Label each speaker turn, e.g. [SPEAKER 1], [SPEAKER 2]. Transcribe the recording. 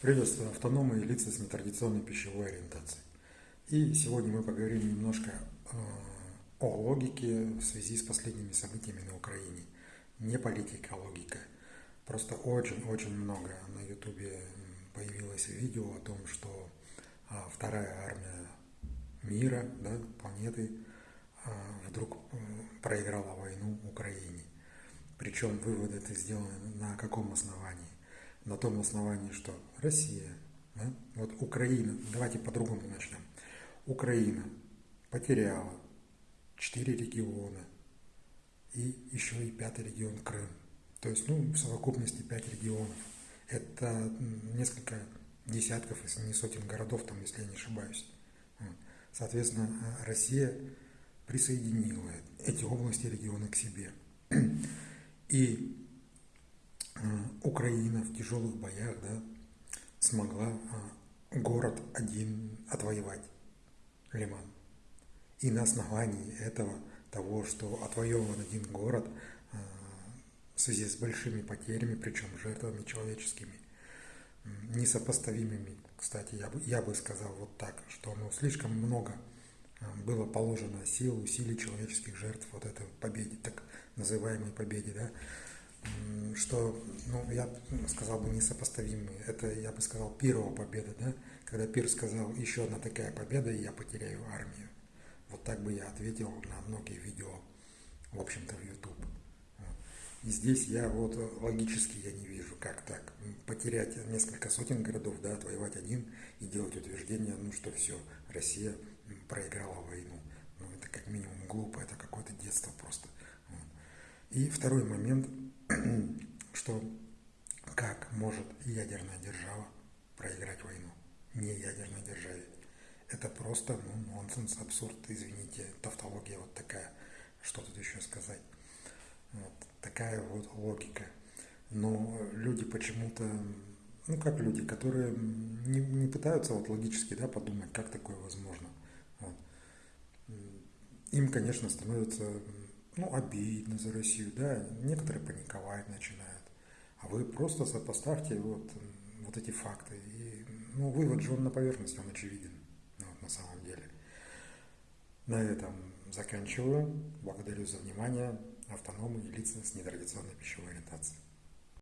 [SPEAKER 1] Приветствую автономы и лица с нетрадиционной пищевой ориентацией. И сегодня мы поговорим немножко э, о логике в связи с последними событиями на Украине. Не политика, а логика. Просто очень-очень много на ютубе появилось видео о том, что а, вторая армия мира, да, планеты, а, вдруг проиграла войну Украине. Причем выводы это сделаны на каком основании? На том основании, что Россия, да, вот Украина, давайте по-другому начнем. Украина потеряла четыре региона и еще и пятый регион Крым. То есть, ну, в совокупности пять регионов. Это несколько десятков, если не сотен городов, там, если я не ошибаюсь. Соответственно, Россия присоединила эти области, регионы к себе. И Украина в тяжелых боях да, смогла а, город один отвоевать, Лиман. И на основании этого, того, что отвоеван один город а, в связи с большими потерями, причем жертвами человеческими, несопоставимыми, кстати, я бы, я бы сказал вот так, что ну, слишком много а, было положено сил, усилий человеческих жертв вот этой победе, так называемой победе, да, что, ну, я сказал бы, несопоставимые. Это, я бы сказал, первая победа, да? Когда Пир сказал, еще одна такая победа, и я потеряю армию. Вот так бы я ответил на многие видео, в общем-то, в YouTube. И здесь я вот логически я не вижу, как так. Потерять несколько сотен городов, да, отвоевать один и делать утверждение, ну что все, Россия проиграла войну. Ну это как минимум глупо, это какое-то детство просто. И второй момент – что как может ядерная держава проиграть войну не ядерной державе. Это просто ну, нонсенс, абсурд, извините, тавтология вот такая. Что тут еще сказать? Вот такая вот логика. Но люди почему-то, ну как люди, которые не, не пытаются вот логически да, подумать, как такое возможно. Вот. Им, конечно, становится ну, обидно за Россию, да, некоторые паниковать начинают. А вы просто сопоставьте вот, вот эти факты. И, ну, вывод же он на поверхности, он очевиден ну, вот, на самом деле. На этом заканчиваю. Благодарю за внимание. Автономы и лица с нетрадиционной пищевой ориентацией.